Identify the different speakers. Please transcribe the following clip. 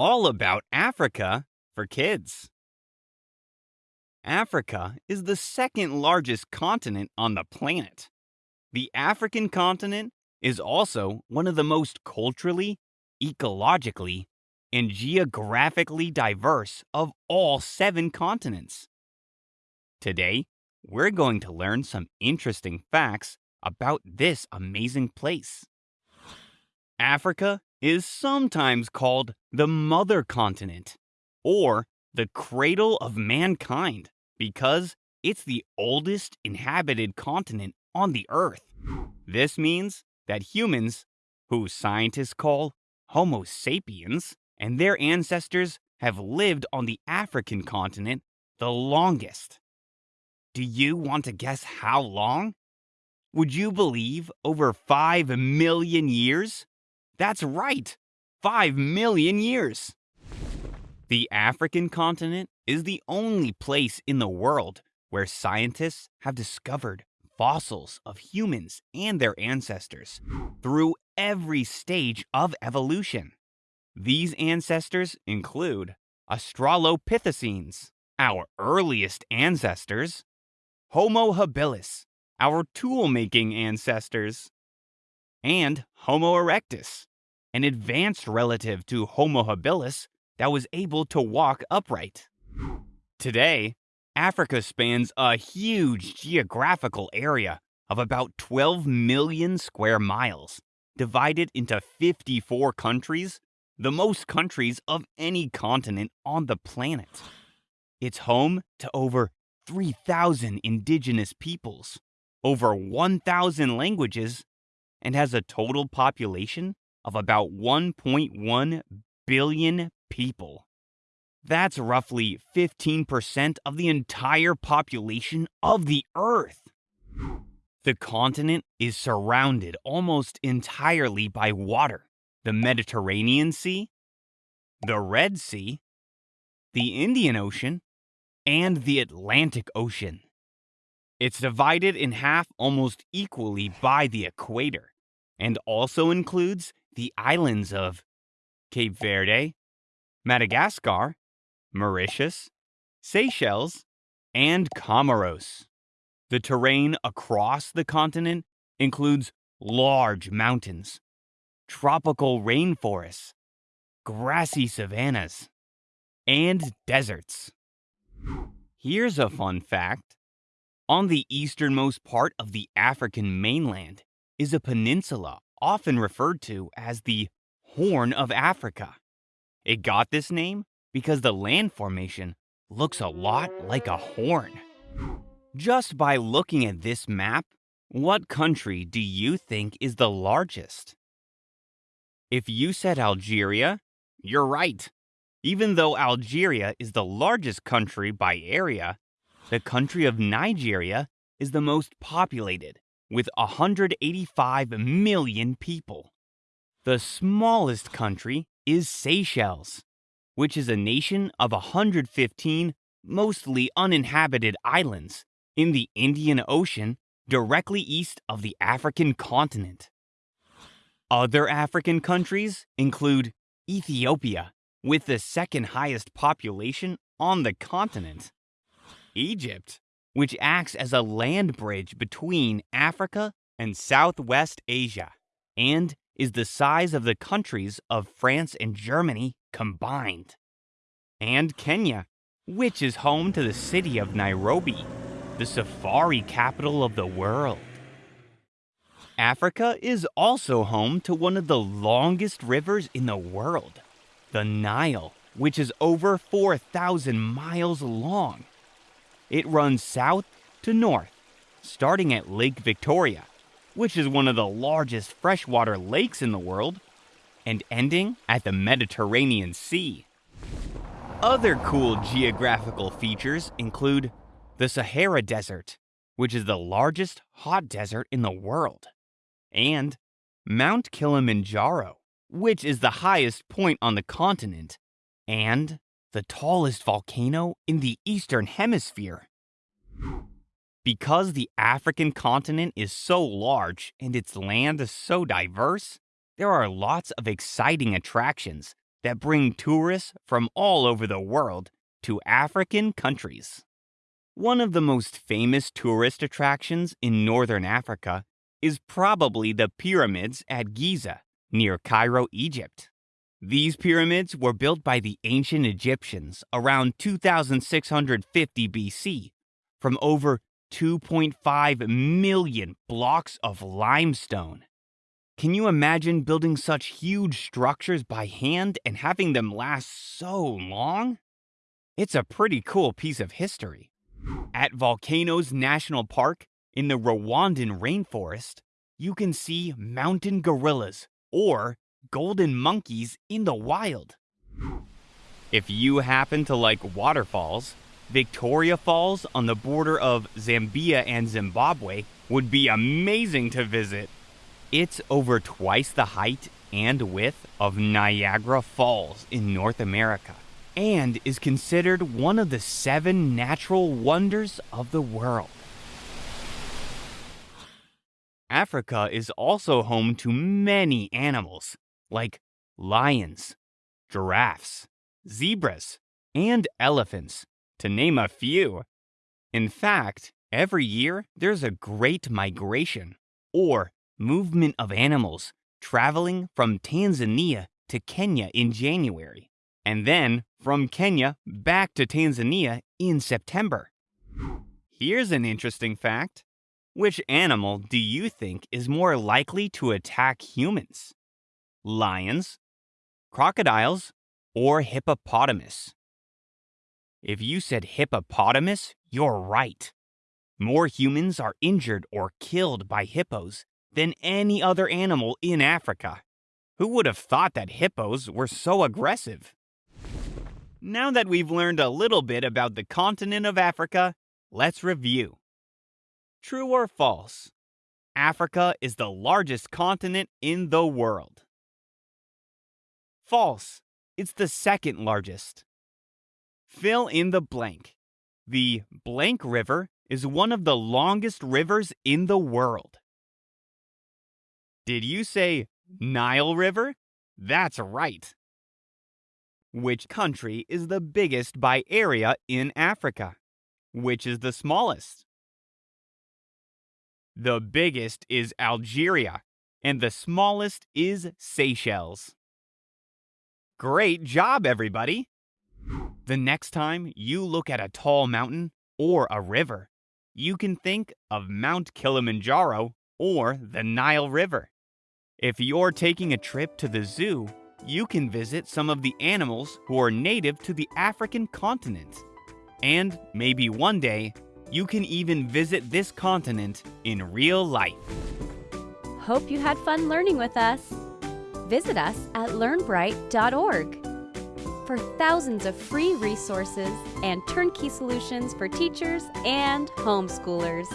Speaker 1: all about Africa for kids. Africa is the second largest continent on the planet. The African continent is also one of the most culturally, ecologically, and geographically diverse of all seven continents. Today, we're going to learn some interesting facts about this amazing place. Africa is sometimes called the mother continent or the cradle of mankind because it's the oldest inhabited continent on the earth. This means that humans, who scientists call Homo sapiens, and their ancestors have lived on the African continent the longest. Do you want to guess how long? Would you believe over 5 million years? That's right, 5 million years. The African continent is the only place in the world where scientists have discovered fossils of humans and their ancestors through every stage of evolution. These ancestors include Australopithecines, our earliest ancestors, Homo habilis, our tool making ancestors, and Homo erectus, an advanced relative to Homo habilis that was able to walk upright. Today, Africa spans a huge geographical area of about 12 million square miles, divided into 54 countries the most countries of any continent on the planet. It's home to over 3,000 indigenous peoples, over 1,000 languages, and has a total population of about 1.1 billion people. That's roughly 15% of the entire population of the Earth. The continent is surrounded almost entirely by water, the Mediterranean Sea, the Red Sea, the Indian Ocean, and the Atlantic Ocean. It's divided in half almost equally by the equator and also includes the islands of Cape Verde, Madagascar, Mauritius, Seychelles, and Comoros. The terrain across the continent includes large mountains, tropical rainforests, grassy savannas, and deserts. Here's a fun fact. On the easternmost part of the African mainland is a peninsula often referred to as the Horn of Africa. It got this name because the land formation looks a lot like a horn. Just by looking at this map, what country do you think is the largest? If you said Algeria, you're right. Even though Algeria is the largest country by area, the country of Nigeria is the most populated, with 185 million people. The smallest country is Seychelles, which is a nation of 115 mostly uninhabited islands in the Indian Ocean directly east of the African continent. Other African countries include Ethiopia, with the second highest population on the continent, Egypt, which acts as a land bridge between Africa and Southwest Asia, and is the size of the countries of France and Germany combined, and Kenya, which is home to the city of Nairobi, the safari capital of the world. Africa is also home to one of the longest rivers in the world, the Nile, which is over 4,000 miles long. It runs south to north, starting at Lake Victoria, which is one of the largest freshwater lakes in the world, and ending at the Mediterranean Sea. Other cool geographical features include the Sahara Desert, which is the largest hot desert in the world and Mount Kilimanjaro, which is the highest point on the continent, and the tallest volcano in the Eastern Hemisphere. Because the African continent is so large and its land is so diverse, there are lots of exciting attractions that bring tourists from all over the world to African countries. One of the most famous tourist attractions in northern Africa is probably the pyramids at Giza, near Cairo, Egypt. These pyramids were built by the ancient Egyptians around 2650 BC from over 2.5 million blocks of limestone. Can you imagine building such huge structures by hand and having them last so long? It's a pretty cool piece of history. At Volcanoes National Park in the Rwandan rainforest, you can see mountain gorillas or golden monkeys in the wild. If you happen to like waterfalls, Victoria Falls on the border of Zambia and Zimbabwe would be amazing to visit. It's over twice the height and width of Niagara Falls in North America and is considered one of the seven natural wonders of the world. Africa is also home to many animals, like lions, giraffes, zebras, and elephants, to name a few. In fact, every year there's a great migration, or movement of animals, traveling from Tanzania to Kenya in January, and then from Kenya back to Tanzania in September. Here's an interesting fact. Which animal do you think is more likely to attack humans? Lions, crocodiles, or hippopotamus? If you said hippopotamus, you're right. More humans are injured or killed by hippos than any other animal in Africa. Who would have thought that hippos were so aggressive? Now that we've learned a little bit about the continent of Africa, let's review. True or false? Africa is the largest continent in the world. False. It's the second largest. Fill in the blank. The blank river is one of the longest rivers in the world. Did you say Nile River? That's right. Which country is the biggest by area in Africa? Which is the smallest? The biggest is Algeria, and the smallest is Seychelles. Great job, everybody! The next time you look at a tall mountain or a river, you can think of Mount Kilimanjaro or the Nile River. If you're taking a trip to the zoo, you can visit some of the animals who are native to the African continent. And maybe one day, you can even visit this continent in real life.
Speaker 2: Hope you had fun learning with us. Visit us at learnbright.org for thousands of free resources and turnkey solutions for teachers and homeschoolers.